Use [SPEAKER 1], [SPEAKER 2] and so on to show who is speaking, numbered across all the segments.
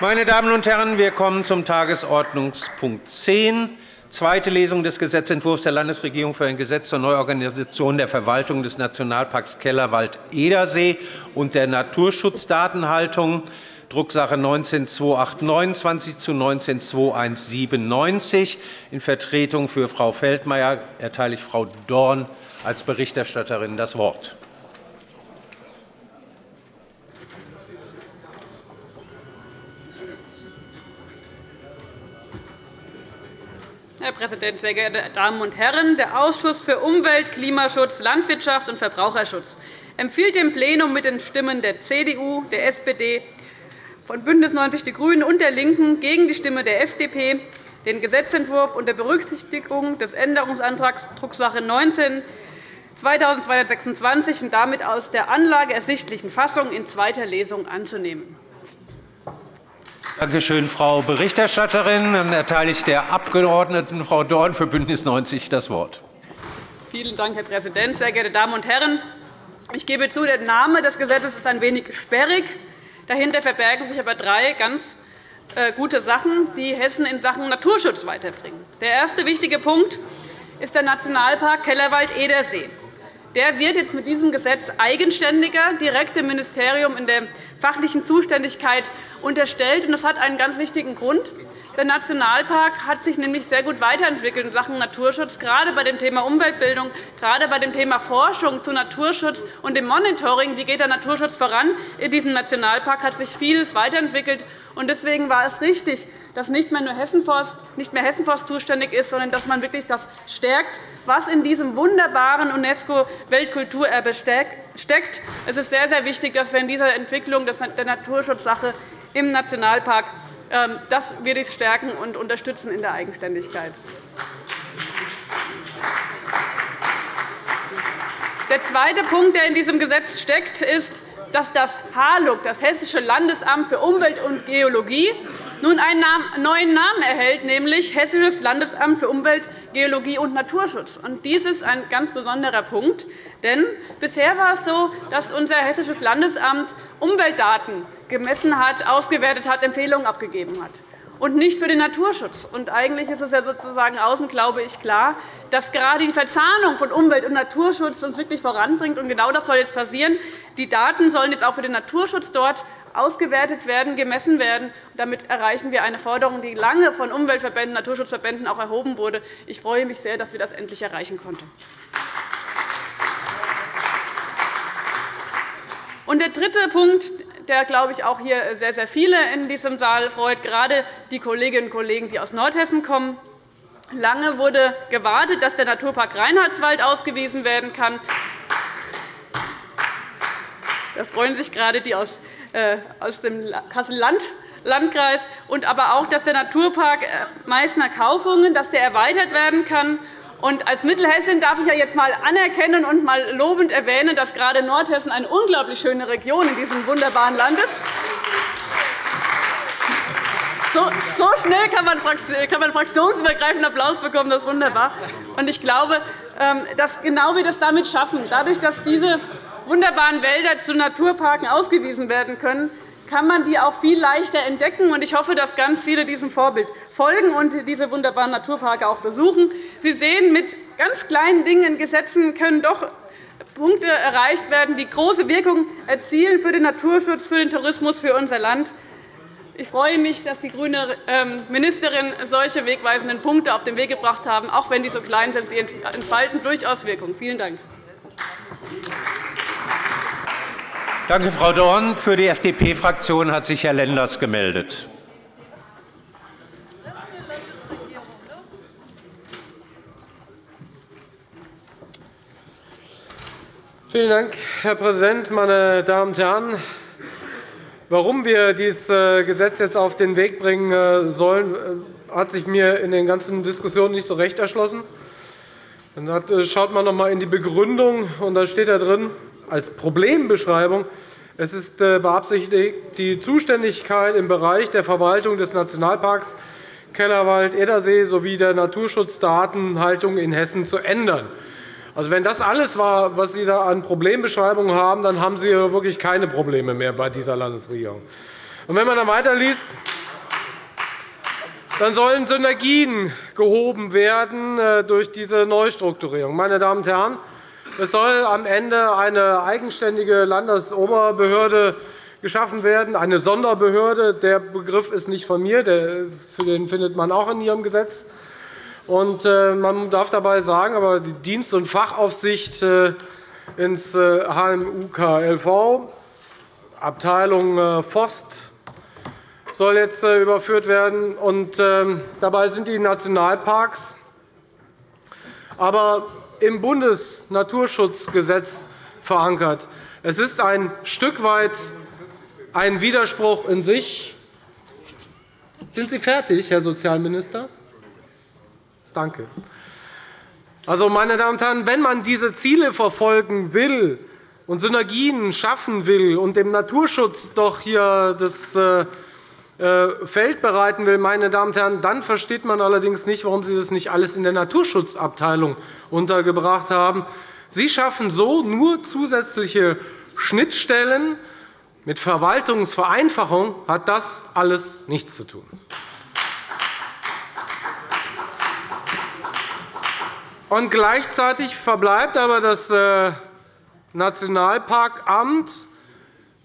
[SPEAKER 1] Meine Damen und Herren, wir kommen zum Tagesordnungspunkt 10, zweite Lesung des Gesetzentwurfs der Landesregierung für ein Gesetz zur Neuorganisation der Verwaltung des Nationalparks Kellerwald-Edersee und der Naturschutzdatenhaltung, Drucksache 19-2829 zu 19-2197. In Vertretung für Frau Feldmayer erteile ich Frau Dorn als Berichterstatterin das Wort.
[SPEAKER 2] Herr Präsident, sehr geehrte Damen und Herren! Der Ausschuss für Umwelt, Klimaschutz, Landwirtschaft und Verbraucherschutz empfiehlt dem Plenum mit den Stimmen der CDU, der SPD, von BÜNDNIS 90 die GRÜNEN und der LINKEN gegen die Stimme der FDP den Gesetzentwurf unter Berücksichtigung des Änderungsantrags Drucksache 19 2226 und damit aus der Anlage ersichtlichen Fassung in zweiter Lesung anzunehmen.
[SPEAKER 1] Danke schön, Frau Berichterstatterin. Dann erteile ich der Abgeordneten Frau Dorn für BÜNDNIS 90 das Wort.
[SPEAKER 2] Vielen Dank, Herr Präsident, sehr geehrte Damen und Herren! Ich gebe zu, der Name des Gesetzes ist ein wenig sperrig. Dahinter verbergen sich aber drei ganz äh, gute Sachen, die Hessen in Sachen Naturschutz weiterbringen. Der erste wichtige Punkt ist der Nationalpark Kellerwald-Edersee. Der wird jetzt mit diesem Gesetz eigenständiger, direkt dem Ministerium in der fachlichen Zuständigkeit unterstellt. Das hat einen ganz wichtigen Grund. Der Nationalpark hat sich nämlich sehr gut weiterentwickelt in Sachen Naturschutz, gerade bei dem Thema Umweltbildung, gerade bei dem Thema Forschung zu Naturschutz und dem Monitoring. Wie geht der Naturschutz voran? In diesem Nationalpark hat sich vieles weiterentwickelt. Deswegen war es richtig, dass nicht mehr nur Hessenforst, nicht mehr Hessenforst zuständig ist, sondern dass man wirklich das stärkt, was in diesem wunderbaren UNESCO-Weltkulturerbe steckt. Es ist sehr, sehr wichtig, dass wir in dieser Entwicklung der Naturschutzsache im Nationalpark ähm, das werde ich stärken und unterstützen in der Eigenständigkeit. Der zweite Punkt, der in diesem Gesetz steckt, ist, dass das HALUG, das Hessische Landesamt für Umwelt und Geologie, nun einen neuen Namen erhält, nämlich Hessisches Landesamt für Umwelt, Geologie und Naturschutz. Dies ist ein ganz besonderer Punkt. Denn bisher war es so, dass unser Hessisches Landesamt Umweltdaten gemessen hat, ausgewertet hat, Empfehlungen abgegeben hat und nicht für den Naturschutz. Und eigentlich ist es ja sozusagen außen, glaube ich, klar, dass gerade die Verzahnung von Umwelt- und Naturschutz uns wirklich voranbringt. Und genau das soll jetzt passieren. Die Daten sollen jetzt auch für den Naturschutz dort ausgewertet werden, gemessen werden. Damit erreichen wir eine Forderung, die lange von Umweltverbänden, Naturschutzverbänden auch erhoben wurde. Ich freue mich sehr, dass wir das endlich erreichen konnten. Und der dritte Punkt, der, glaube ich, auch hier sehr, sehr viele in diesem Saal freut, gerade die Kolleginnen und Kollegen, die aus Nordhessen kommen. Lange wurde gewartet, dass der Naturpark Reinhardswald ausgewiesen werden kann. Da freuen sich gerade die aus, äh, dem Kassel-Landkreis, und aber auch, dass der Naturpark äh, Meißner Kaufungen dass der erweitert werden kann. Und als Mittelhessin darf ich ja jetzt einmal anerkennen und mal lobend erwähnen, dass gerade Nordhessen eine unglaublich schöne Region in diesem wunderbaren Land ist. So schnell kann man fraktionsübergreifenden Applaus bekommen. Das ist wunderbar. Ich glaube, ähm, dass genau wir das damit schaffen, dadurch, dass diese wunderbaren Wälder zu Naturparken ausgewiesen werden können, kann man die auch viel leichter entdecken. Ich hoffe, dass ganz viele diesem Vorbild folgen und diese wunderbaren Naturparke auch besuchen. Sie sehen, mit ganz kleinen Dingen, Gesetzen können doch Punkte erreicht werden, die große Wirkung erzielen für den Naturschutz, für den Tourismus, für unser Land. Ich freue mich, dass die grüne ähm, Ministerin solche wegweisenden Punkte auf den Weg gebracht haben. Auch wenn die so klein sind, sie entfalten durchaus Wirkung. Vielen Dank.
[SPEAKER 1] Danke, Frau Dorn. Für die FDP-Fraktion hat sich Herr Lenders gemeldet.
[SPEAKER 3] Vielen Dank, Herr Präsident, meine Damen und Herren! Warum wir dieses äh, Gesetz jetzt auf den Weg bringen äh, sollen, äh, hat sich mir in den ganzen Diskussionen nicht so recht erschlossen. Dann schaut man noch einmal in die Begründung, und da steht da drin, als Problembeschreibung. Es ist äh, beabsichtigt, die Zuständigkeit im Bereich der Verwaltung des Nationalparks Kellerwald-Edersee sowie der Naturschutzdatenhaltung in Hessen zu ändern. Also, wenn das alles war, was Sie da an Problembeschreibungen haben, dann haben Sie wirklich keine Probleme mehr bei dieser Landesregierung. Und wenn man dann weiterliest, dann sollen Synergien gehoben werden äh, durch diese Neustrukturierung. Meine Damen und Herren, es soll am Ende eine eigenständige Landesoberbehörde geschaffen werden, eine Sonderbehörde. Der Begriff ist nicht von mir, den findet man auch in Ihrem Gesetz. Und äh, man darf dabei sagen, aber die Dienst- und Fachaufsicht äh, ins HMUKLV, Abteilung Forst, soll jetzt überführt werden. Und ähm, dabei sind die Nationalparks. Aber im Bundesnaturschutzgesetz verankert. Es ist ein Stück weit ein Widerspruch in sich. Sind Sie fertig, Herr Sozialminister? Danke. Also, meine Damen und Herren, wenn man diese Ziele verfolgen will und Synergien schaffen will und dem Naturschutz doch hier das äh, Feld bereiten will, meine Damen und Herren, dann versteht man allerdings nicht, warum Sie das nicht alles in der Naturschutzabteilung untergebracht haben. Sie schaffen so nur zusätzliche Schnittstellen. Mit Verwaltungsvereinfachung hat das alles nichts zu tun. Und gleichzeitig verbleibt aber das äh, Nationalparkamt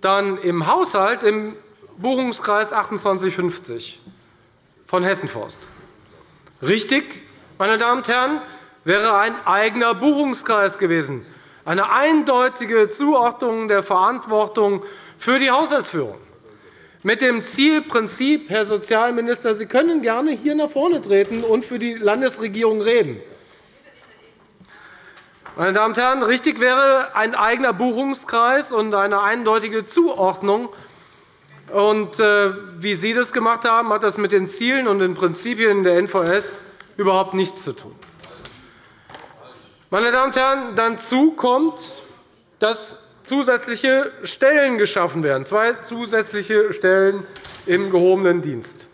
[SPEAKER 3] dann im Haushalt im Buchungskreis 2850 von Hessenforst. Richtig, meine Damen und Herren, wäre ein eigener Buchungskreis gewesen, eine eindeutige Zuordnung der Verantwortung für die Haushaltsführung. Mit dem Zielprinzip, Herr Sozialminister, Sie können gerne hier nach vorne treten und für die Landesregierung reden. Meine Damen und Herren, richtig wäre ein eigener Buchungskreis und eine eindeutige Zuordnung und, äh, wie Sie das gemacht haben, hat das mit den Zielen und den Prinzipien der NVS überhaupt nichts zu tun. Meine Damen und Herren, dazu kommt, dass zusätzliche Stellen geschaffen werden, zwei zusätzliche Stellen im gehobenen Dienst.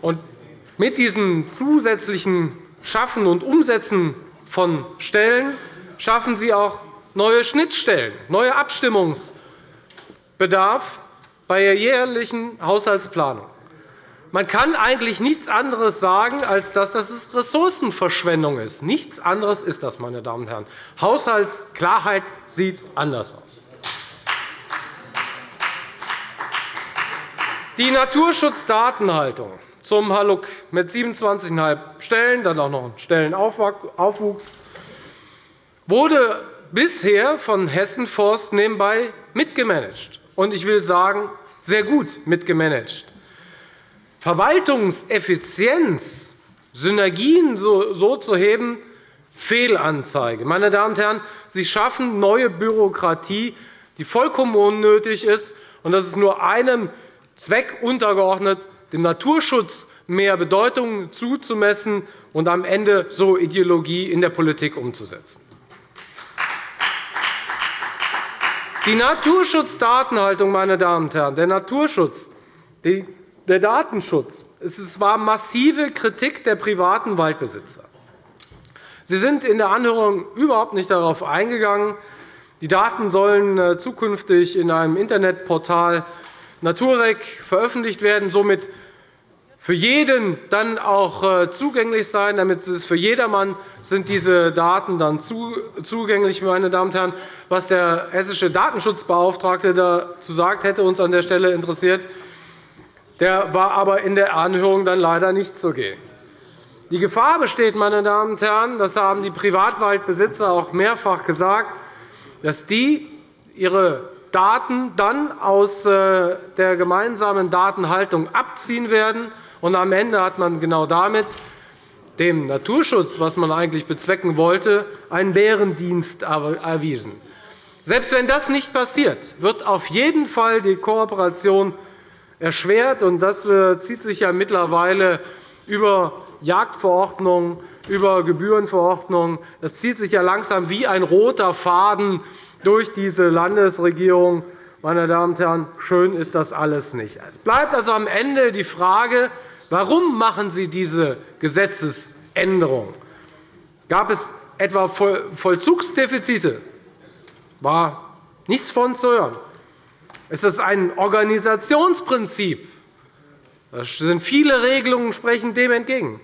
[SPEAKER 3] Und mit diesem zusätzlichen Schaffen und Umsetzen von Stellen schaffen Sie auch neue Schnittstellen, neue Abstimmungs- Bedarf bei der jährlichen Haushaltsplanung. Man kann eigentlich nichts anderes sagen, als dass das Ressourcenverschwendung ist. Nichts anderes ist das, meine Damen und Herren. Haushaltsklarheit sieht anders aus. Die Naturschutzdatenhaltung zum Haluk mit 27,5 Stellen, dann auch noch Stellenaufwuchs, wurde bisher von Hessen Forst nebenbei mitgemanagt und ich will sagen, sehr gut mitgemanagt. Verwaltungseffizienz, Synergien so zu heben, Fehlanzeige. Meine Damen und Herren, Sie schaffen neue Bürokratie, die vollkommen unnötig ist. Und das ist nur einem Zweck untergeordnet, dem Naturschutz mehr Bedeutung zuzumessen und am Ende so Ideologie in der Politik umzusetzen. Die Naturschutzdatenhaltung, meine Damen und Herren, der Naturschutz, der Datenschutz, es war massive Kritik der privaten Waldbesitzer. Sie sind in der Anhörung überhaupt nicht darauf eingegangen. Die Daten sollen äh, zukünftig in einem Internetportal Naturrec veröffentlicht werden. Somit für jeden dann auch äh, zugänglich sein. Damit es für jedermann sind diese Daten dann zugänglich, meine Damen und Herren. Was der hessische Datenschutzbeauftragte dazu sagt, hätte uns an der Stelle interessiert. Der war aber in der Anhörung dann leider nicht zugegen. Die Gefahr besteht, meine Damen und Herren, das haben die Privatwaldbesitzer auch mehrfach gesagt, dass die ihre Daten dann aus äh, der gemeinsamen Datenhaltung abziehen werden und am Ende hat man genau damit dem Naturschutz, was man eigentlich bezwecken wollte, einen Bärendienst erwiesen. Selbst wenn das nicht passiert, wird auf jeden Fall die Kooperation erschwert. Das äh, zieht sich ja mittlerweile über Jagdverordnungen, über Gebührenverordnungen. Das zieht sich ja langsam wie ein roter Faden durch diese Landesregierung. Meine Damen und Herren, schön ist das alles nicht. Es bleibt also am Ende die Frage, Warum machen Sie diese Gesetzesänderung? Gab es etwa Vollzugsdefizite? War nichts von zu hören. Es ist ein Organisationsprinzip. Es sind viele Regelungen sprechen dem entgegen.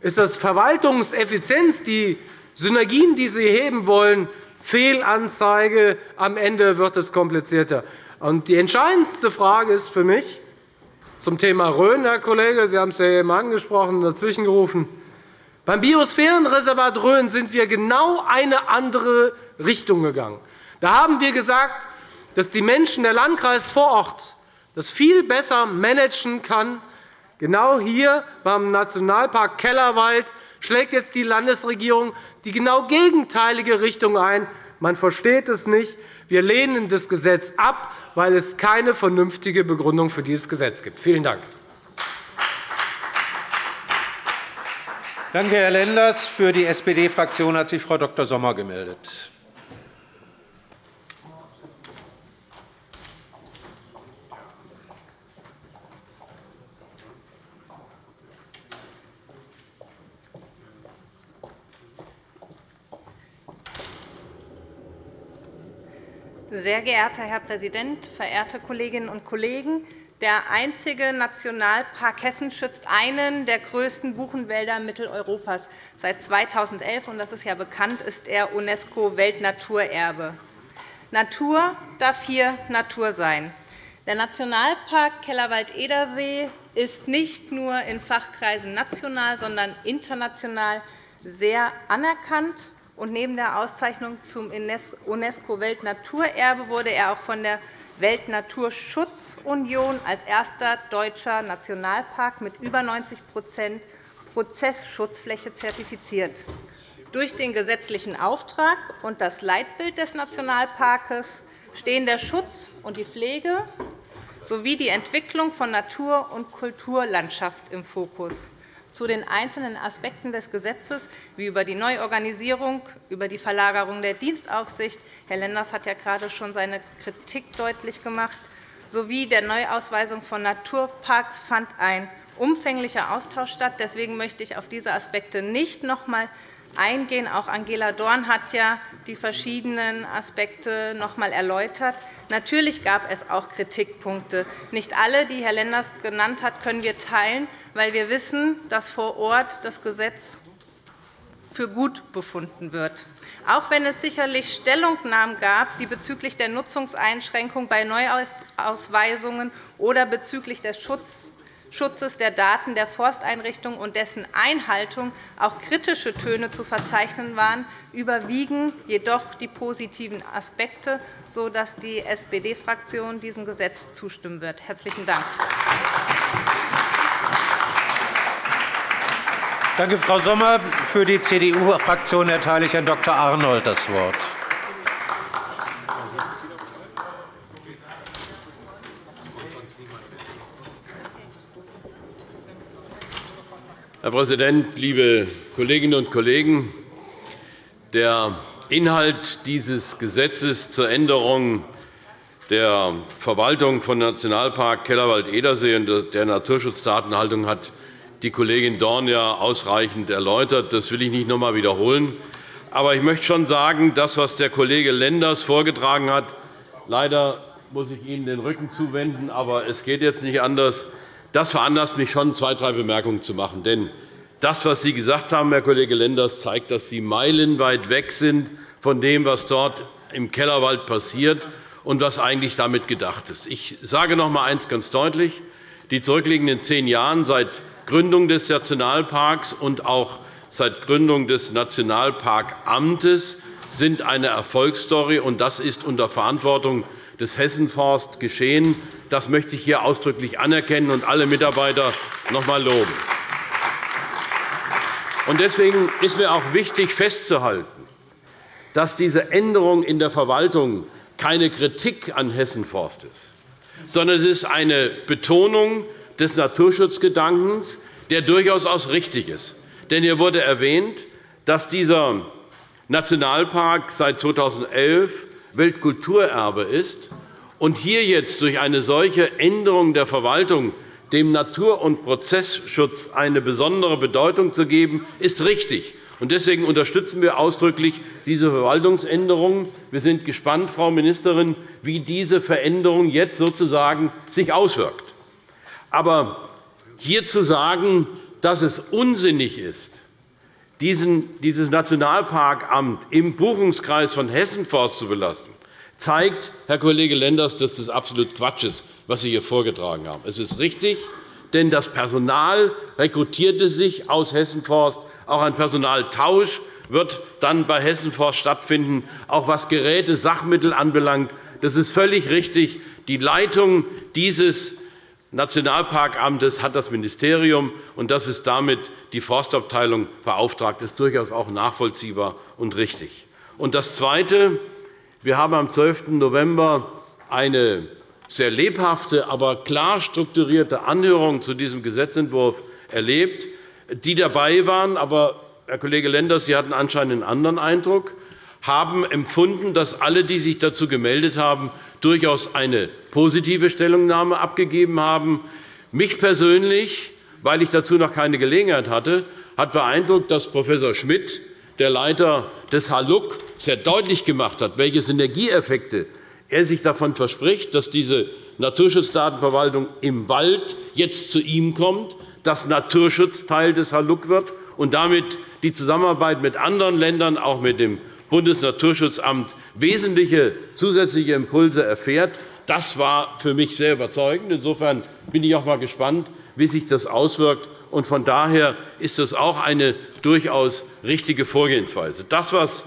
[SPEAKER 3] Ist das Verwaltungseffizienz, die Synergien, die Sie heben wollen, Fehlanzeige? Am Ende wird es komplizierter. Die entscheidendste Frage ist für mich zum Thema Rhön, Herr Kollege, Sie haben es ja eben angesprochen und dazwischen gerufen. Beim Biosphärenreservat Rhön sind wir genau eine andere Richtung gegangen. Da haben wir gesagt, dass die Menschen der Landkreis vor Ort das viel besser managen kann. Genau hier beim Nationalpark Kellerwald schlägt jetzt die Landesregierung die genau gegenteilige Richtung ein. Man versteht es nicht. Wir lehnen das Gesetz ab, weil es keine vernünftige Begründung für dieses Gesetz gibt. Vielen Dank.
[SPEAKER 1] Danke, Herr Lenders. Für die SPD-Fraktion hat sich Frau Dr. Sommer gemeldet.
[SPEAKER 4] Sehr geehrter Herr Präsident, verehrte Kolleginnen und Kollegen! Der einzige Nationalpark Hessen schützt einen der größten Buchenwälder Mitteleuropas. Seit 2011, und das ist ja bekannt, ist er UNESCO-Weltnaturerbe. Natur darf hier Natur sein. Der Nationalpark Kellerwald-Edersee ist nicht nur in Fachkreisen national, sondern international sehr anerkannt. Neben der Auszeichnung zum UNESCO-Weltnaturerbe wurde er auch von der Weltnaturschutzunion als erster deutscher Nationalpark mit über 90% Prozessschutzfläche zertifiziert. Durch den gesetzlichen Auftrag und das Leitbild des Nationalparks stehen der Schutz und die Pflege sowie die Entwicklung von Natur- und Kulturlandschaft im Fokus zu den einzelnen Aspekten des Gesetzes, wie über die Neuorganisierung, über die Verlagerung der Dienstaufsicht – Herr Lenders hat ja gerade schon seine Kritik deutlich gemacht – sowie der Neuausweisung von Naturparks fand ein umfänglicher Austausch statt. Deswegen möchte ich auf diese Aspekte nicht noch einmal eingehen. Auch Angela Dorn hat ja die verschiedenen Aspekte noch einmal erläutert. Natürlich gab es auch Kritikpunkte. Nicht alle, die Herr Lenders genannt hat, können wir teilen weil wir wissen, dass vor Ort das Gesetz für gut befunden wird. Auch wenn es sicherlich Stellungnahmen gab, die bezüglich der Nutzungseinschränkung bei Neuausweisungen oder bezüglich des Schutzes der Daten der Forsteinrichtungen und dessen Einhaltung auch kritische Töne zu verzeichnen waren, überwiegen jedoch die positiven Aspekte, sodass die SPD-Fraktion diesem Gesetz zustimmen wird. – Herzlichen Dank.
[SPEAKER 1] Danke, Frau Sommer. Für die CDU-Fraktion erteile ich Herrn Dr. Arnold das Wort.
[SPEAKER 5] Herr Präsident, liebe Kolleginnen und Kollegen! Der Inhalt dieses Gesetzes zur Änderung der Verwaltung von Nationalpark Kellerwald-Edersee und der Naturschutzdatenhaltung hat die Kollegin Dorn ja ausreichend erläutert. Das will ich nicht noch einmal wiederholen. Aber ich möchte schon sagen, das, was der Kollege Lenders vorgetragen hat, leider muss ich Ihnen den Rücken zuwenden, aber es geht jetzt nicht anders. Das veranlasst mich schon, zwei, drei Bemerkungen zu machen. Denn das, was Sie gesagt haben, Herr Kollege Lenders, zeigt, dass Sie meilenweit weg sind von dem, was dort im Kellerwald passiert und was eigentlich damit gedacht ist. Ich sage noch einmal eines ganz deutlich. Die zurückliegenden zehn Jahre seit Gründung des Nationalparks und auch seit Gründung des Nationalparkamtes sind eine Erfolgsstory, und das ist unter Verantwortung des Hessenforst geschehen. Das möchte ich hier ausdrücklich anerkennen und alle Mitarbeiter noch einmal loben. Deswegen ist mir auch wichtig festzuhalten, dass diese Änderung in der Verwaltung keine Kritik an Hessenforst ist, sondern es ist eine Betonung des Naturschutzgedankens, der durchaus auch richtig ist. Denn hier wurde erwähnt, dass dieser Nationalpark seit 2011 Weltkulturerbe ist. Und hier jetzt durch eine solche Änderung der Verwaltung dem Natur- und Prozessschutz eine besondere Bedeutung zu geben, ist richtig. Deswegen unterstützen wir ausdrücklich diese Verwaltungsänderung. Wir sind gespannt, Frau Ministerin, wie diese Veränderung jetzt sozusagen sich auswirkt. Aber hier zu sagen, dass es unsinnig ist, dieses Nationalparkamt im Buchungskreis von Hessenforst zu belassen, zeigt, Herr Kollege Lenders, dass das absolut Quatsch ist, was Sie hier vorgetragen haben. Es ist richtig, denn das Personal rekrutierte sich aus Hessenforst. Auch ein Personaltausch wird dann bei Hessenforst stattfinden, auch was Geräte, Sachmittel anbelangt. Das ist völlig richtig. Die Leitung dieses Nationalparkamtes hat das Ministerium, und das ist damit die Forstabteilung beauftragt. Das ist durchaus auch nachvollziehbar und richtig. Und das Zweite. Wir haben am 12. November eine sehr lebhafte, aber klar strukturierte Anhörung zu diesem Gesetzentwurf erlebt. Die dabei waren, aber Herr Kollege Lenders, Sie hatten anscheinend einen anderen Eindruck, haben empfunden, dass alle, die sich dazu gemeldet haben, durchaus eine positive Stellungnahme abgegeben haben. Mich persönlich, weil ich dazu noch keine Gelegenheit hatte, hat beeindruckt, dass Prof. Schmidt, der Leiter des HALUC, sehr deutlich gemacht hat, welche Synergieeffekte er sich davon verspricht, dass diese Naturschutzdatenverwaltung im Wald jetzt zu ihm kommt, dass Naturschutz Teil des HALUC wird und damit die Zusammenarbeit mit anderen Ländern, auch mit dem Bundesnaturschutzamt, wesentliche zusätzliche Impulse erfährt. Das war für mich sehr überzeugend. Insofern bin ich auch einmal gespannt, wie sich das auswirkt. Von daher ist das auch eine durchaus richtige Vorgehensweise. Das, was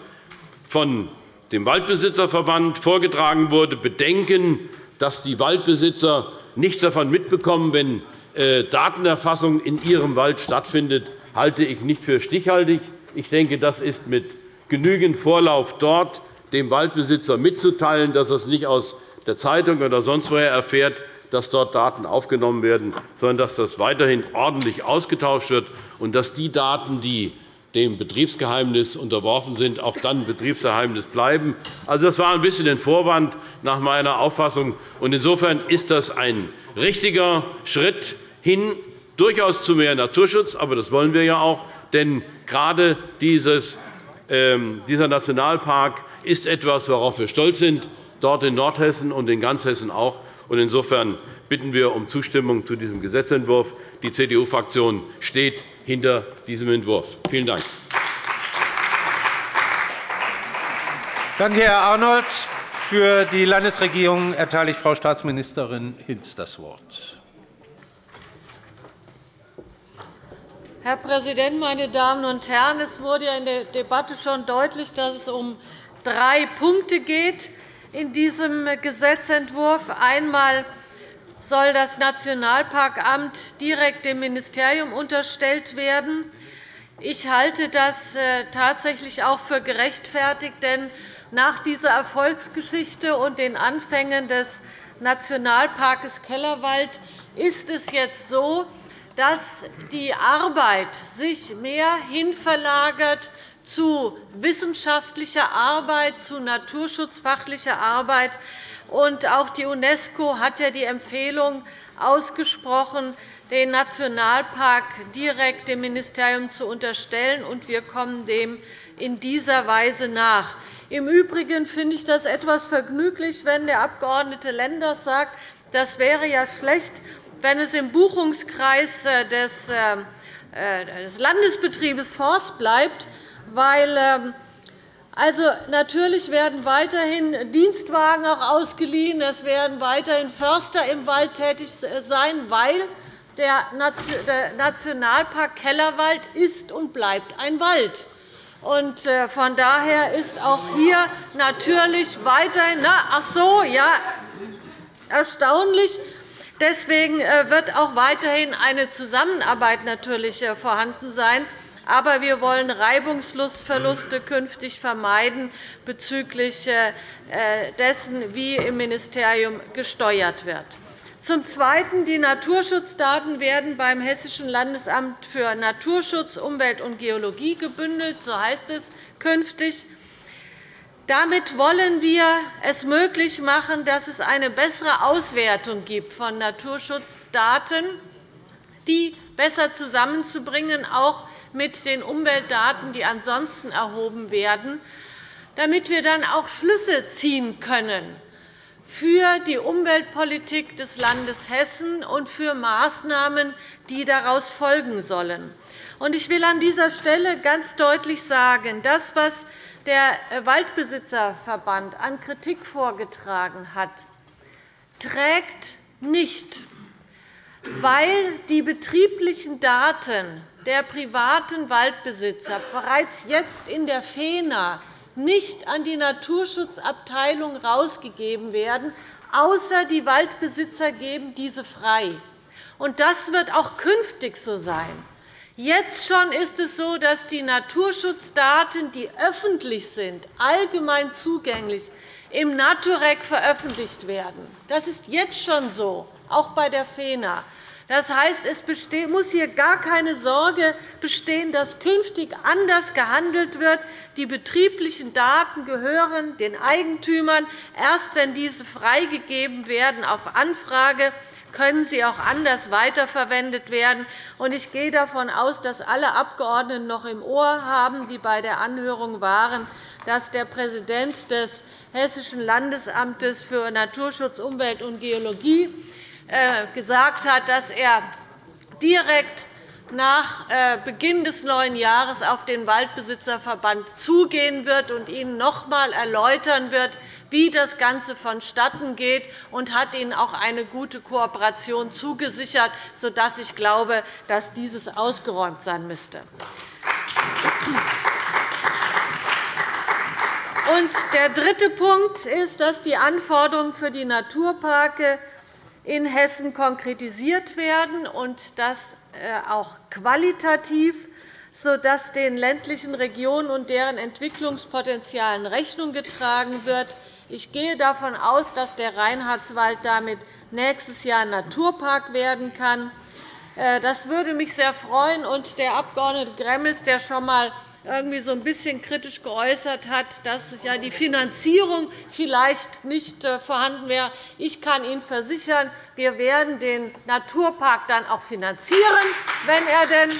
[SPEAKER 5] von dem Waldbesitzerverband vorgetragen wurde, Bedenken, dass die Waldbesitzer nichts davon mitbekommen, wenn äh, Datenerfassung in ihrem Wald stattfindet, halte ich nicht für stichhaltig. Ich denke, das ist mit genügend Vorlauf dort, dem Waldbesitzer mitzuteilen, dass er es nicht aus der Zeitung oder sonst woher erfährt, dass dort Daten aufgenommen werden, sondern dass das weiterhin ordentlich ausgetauscht wird und dass die Daten, die dem Betriebsgeheimnis unterworfen sind, auch dann Betriebsgeheimnis bleiben. Also, das war ein bisschen ein Vorwand nach meiner Auffassung. Insofern ist das ein richtiger Schritt hin durchaus zu mehr Naturschutz. Aber das wollen wir ja auch. Denn gerade dieses, dieser Nationalpark ist etwas, worauf wir stolz sind, dort in Nordhessen und in ganz Hessen auch. Insofern bitten wir um Zustimmung zu diesem Gesetzentwurf. Die CDU-Fraktion steht hinter diesem Entwurf. Vielen Dank.
[SPEAKER 1] Danke, Herr Arnold. Für die Landesregierung erteile ich Frau Staatsministerin Hinz das Wort.
[SPEAKER 6] Herr Präsident, meine Damen und Herren! Es wurde in der Debatte schon deutlich, dass es um drei Punkte geht in diesem Gesetzentwurf. Einmal soll das Nationalparkamt direkt dem Ministerium unterstellt werden. Ich halte das äh, tatsächlich auch für gerechtfertigt, denn nach dieser Erfolgsgeschichte und den Anfängen des Nationalparks Kellerwald ist es jetzt so, dass die Arbeit sich mehr hinverlagert zu wissenschaftlicher Arbeit, zu naturschutzfachlicher Arbeit, und auch die UNESCO hat ja die Empfehlung ausgesprochen, den Nationalpark direkt dem Ministerium zu unterstellen, und wir kommen dem in dieser Weise nach. Im Übrigen finde ich das etwas vergnüglich, wenn der Abg. Lenders sagt, das wäre ja schlecht, wenn es im Buchungskreis äh, äh, des Landesbetriebes Forst bleibt, weil ähm, also, natürlich werden weiterhin Dienstwagen auch ausgeliehen. Es werden weiterhin Förster im Wald tätig sein, weil der Nationalpark Kellerwald ist und bleibt ein Wald. Äh, von daher ist auch hier natürlich weiterhin na, ach so, ja, erstaunlich. Deswegen äh, wird auch weiterhin eine Zusammenarbeit natürlich äh, vorhanden sein. Aber wir wollen Reibungsverluste künftig vermeiden bezüglich äh, dessen, wie im Ministerium gesteuert wird. Zum Zweiten. Die Naturschutzdaten werden beim Hessischen Landesamt für Naturschutz, Umwelt und Geologie gebündelt. So heißt es künftig. Damit wollen wir es möglich machen, dass es eine bessere Auswertung gibt von Naturschutzdaten, die besser zusammenzubringen, auch mit den Umweltdaten, die ansonsten erhoben werden, damit wir dann auch Schlüsse ziehen können für die Umweltpolitik des Landes Hessen und für Maßnahmen, die daraus folgen sollen. Ich will an dieser Stelle ganz deutlich sagen, das, was der Waldbesitzerverband an Kritik vorgetragen hat, trägt nicht, weil die betrieblichen Daten der privaten Waldbesitzer bereits jetzt in der FENA nicht an die Naturschutzabteilung herausgegeben werden, außer die Waldbesitzer geben diese frei. Das wird auch künftig so sein. Jetzt schon ist es so, dass die Naturschutzdaten, die öffentlich sind, allgemein zugänglich, im Naturec veröffentlicht werden. Das ist jetzt schon so, auch bei der FENA. Das heißt, es muss hier gar keine Sorge bestehen, dass künftig anders gehandelt wird. Die betrieblichen Daten gehören den Eigentümern. Erst wenn diese freigegeben werden auf Anfrage, können sie auch anders weiterverwendet werden. Ich gehe davon aus, dass alle Abgeordneten noch im Ohr haben, die bei der Anhörung waren, dass der Präsident des Hessischen Landesamtes für Naturschutz, Umwelt und Geologie äh, gesagt hat, dass er direkt nach äh, Beginn des neuen Jahres auf den Waldbesitzerverband zugehen wird und Ihnen noch einmal erläutern wird, wie das Ganze vonstatten geht, und hat Ihnen auch eine gute Kooperation zugesichert, sodass ich glaube, dass dieses ausgeräumt sein müsste. Der dritte Punkt ist, dass die Anforderungen für die Naturparke in Hessen konkretisiert werden, und das äh, auch qualitativ, sodass den ländlichen Regionen und deren Entwicklungspotenzialen Rechnung getragen wird. Ich gehe davon aus, dass der Reinhardswald damit nächstes Jahr Naturpark werden kann. Äh, das würde mich sehr freuen. Und der Abg. Gremmels, der schon einmal irgendwie so ein bisschen kritisch geäußert hat, dass ja die Finanzierung vielleicht nicht äh, vorhanden wäre. Ich kann Ihnen versichern, wir werden den Naturpark dann auch finanzieren, wenn er denn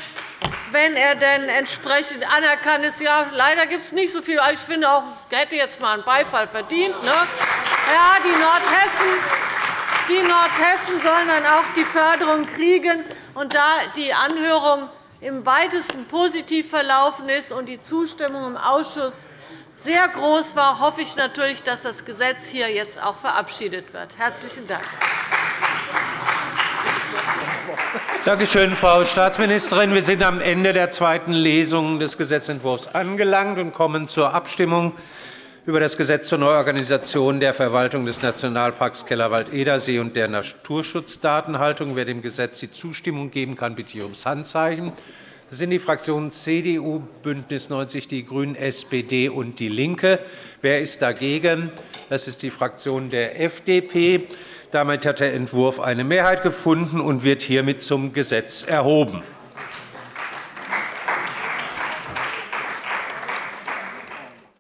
[SPEAKER 6] wenn er denn entsprechend anerkannt ist. Ja, leider gibt es nicht so viel. Ich finde auch, er hätte jetzt einmal einen Beifall verdient. Ne? Ja, die Nordhessen, die Nordhessen sollen dann auch die Förderung kriegen. Und da die Anhörung im weitesten positiv verlaufen ist und die Zustimmung im Ausschuss sehr groß war, hoffe ich natürlich, dass das Gesetz hier jetzt auch verabschiedet wird. – Herzlichen Dank.
[SPEAKER 1] Danke schön, Frau Staatsministerin. Wir sind am Ende der zweiten Lesung des Gesetzentwurfs angelangt und kommen zur Abstimmung über das Gesetz zur Neuorganisation der Verwaltung des Nationalparks Kellerwald-Edersee und der Naturschutzdatenhaltung. Wer dem Gesetz die Zustimmung geben kann, bitte ich ums Handzeichen. Das sind die Fraktionen CDU, BÜNDNIS 90 die GRÜNEN, SPD und DIE LINKE. Wer ist dagegen? Das ist die Fraktion der FDP. Damit hat der Entwurf eine Mehrheit gefunden und wird hiermit zum Gesetz erhoben.